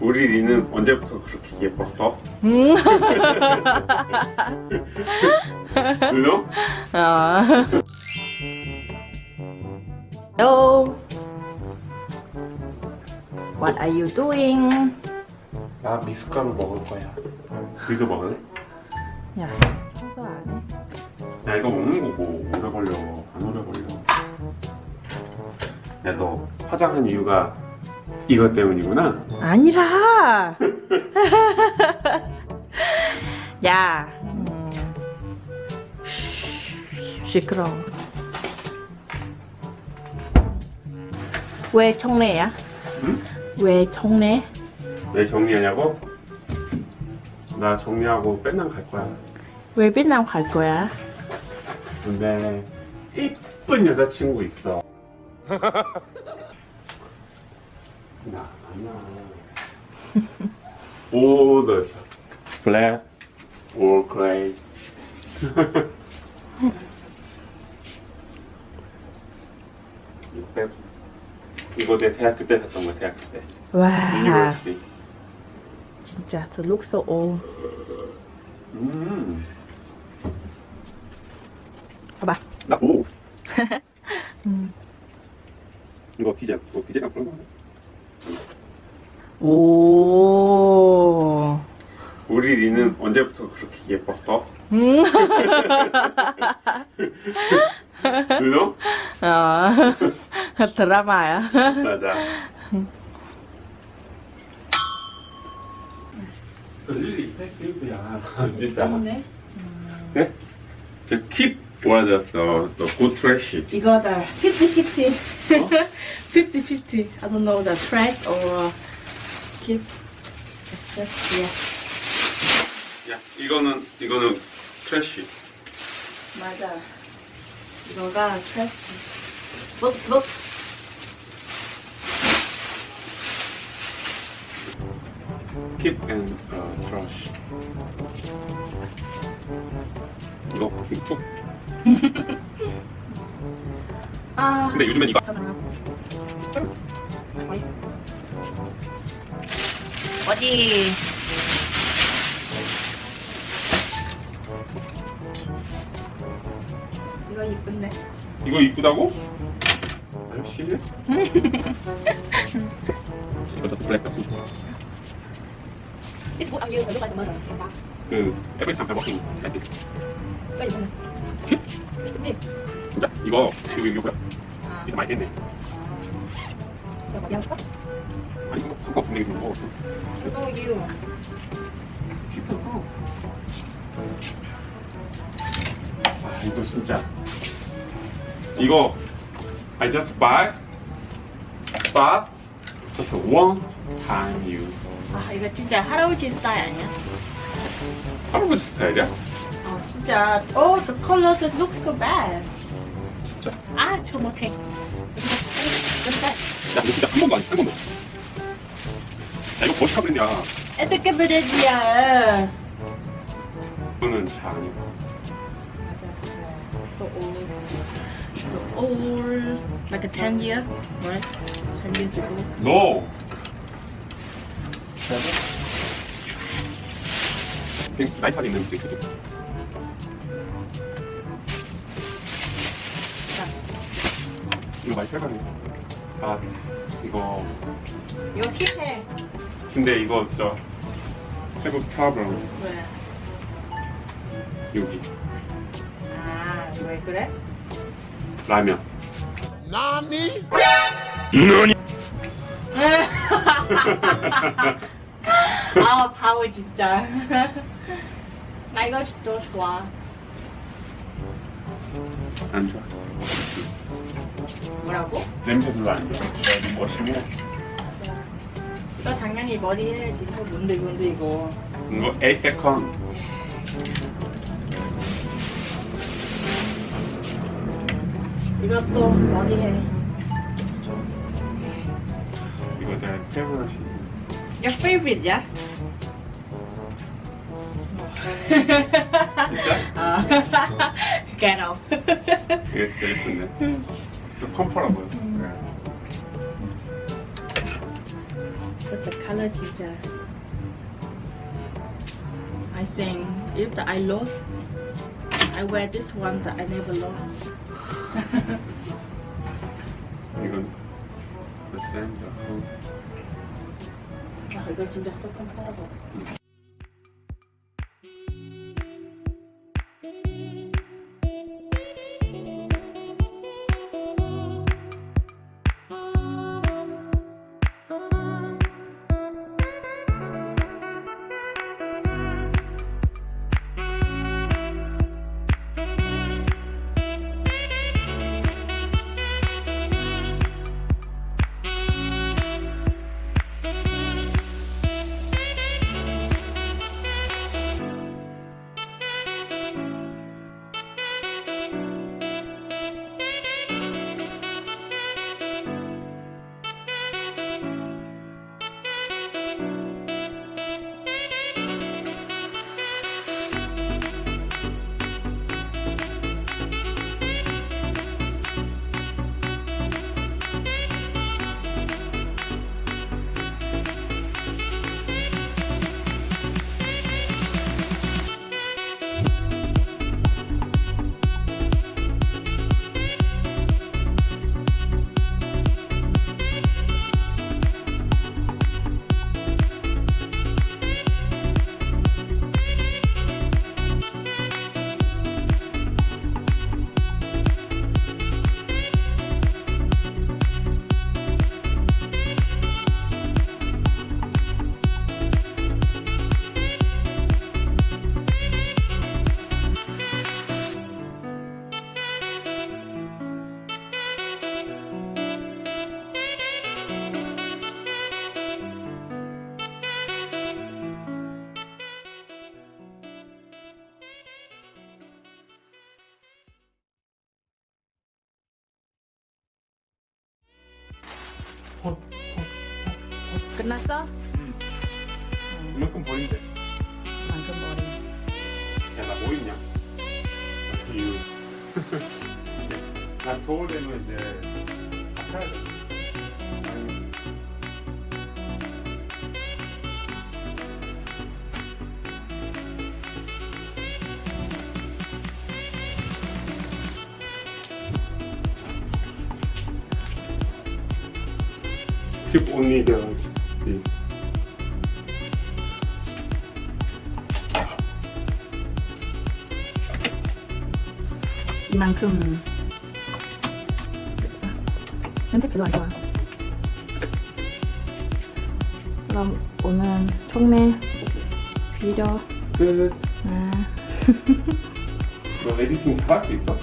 우리 리는 언제부터 그렇게 예뻤어? 음. 누노? 어. Hello. What are you doing? 나 미숫가루 먹을 거야. 너도 먹을래? 야, 청소 안 해? 야 이거 먹는 거고 오래 걸려. 안 오래 걸려. 야 너 화장한 이유가 이것 때문이구나. 아니라. 야. 음. 쉬, 시끄러워. 왜 청래야? 응? 왜 청래? 왜 정리하냐고? 나 정리하고 맨날 갈 거야. 왜 베트남 갈 거야? 근데 이쁜 여자친구 있어. 나 아니야. All the black or gray. 이거 이거 내 대학교 때 샀던 거 대학교 때. 와, 유니버시티. 진짜 the look so old. 음. 봐봐. 나 오. 이거 디젤, 이거 디젤이랑 그런 거? 오. 우리 리는 언제부터 그렇게 예뻤어? 음. 누노? 어. 드라마야. 맞아. 세이브야 진짜. 네? 저킵 좋아졌어. 또 고트래시. 이거다 50-50 50-50 I don't know the track or keep It's just yeah 야 이거는 이거는 트래시. 맞아 이거가 track look look 킵앤 어, 트래시. 이거 쭉. 아 근데 요즘엔 이거 어디 이거 이쁜데 이거 이쁘다고? 시리어스? 이거 저 블랙 같은 This book I'm using look like the mother 그 every time I walking like this. 이거 이쁘네 네 진짜 이거 이거 이거 뭐야? 아 이거 많이 했네. 이거 어디 할까? 이거 상관없는데 이거. 이거 이거 깊어서. 아 이거 진짜 이거 I just buy but just one time use. 아 이거 진짜 할아버지 스타일 아니야? 할아버지 스타일이야? 어 진짜 Oh the color just looks so bad 진짜. 아저 못해 야 이거 진짜 한 번도 안한 번도. 야 이거 멋있다 그랬냐? 어떻게 그러지야 이거는 잘 아니고. So old So old Like a 10 year Right? 10 years ago No. 그냥 라이터리 있는 게 있어. 이거 많이 팔가네. 아, 이거. 이거 킵해 근데 이거 저 have a problem 왜? 여기 아왜 그래? 라면. 아 바보 진짜 나 이거 더 좋아 안 좋아. 뭐라고? 냄새 별로 안 좋아. 멋있고 이거 당연히 머리 해야지 이거 뭔데 뭔데 이거 이거 8 second. 이것도 머리 해 이거 내 페브러시. Your favorite야? 진짜? 아 Get off 이게 진짜 예쁜데. 좀 컴퍼라고요. Put the color 진짜. I think if the I lost, I wear this one that I never lost. 이건 몇 센트? 아, 이거 진짜 so comfortable. 끝났어? 이만큼 버린대. 방금 머리. 야, 나 뭐 있냐? 이유. 나 겨울 되면 이제 다 사야 돼. Keep the the 이만큼. 냄새 별로 안 좋아. 그럼 오늘 총매 비료. 끝. 아, 너 에디팅 다 할 수 있어?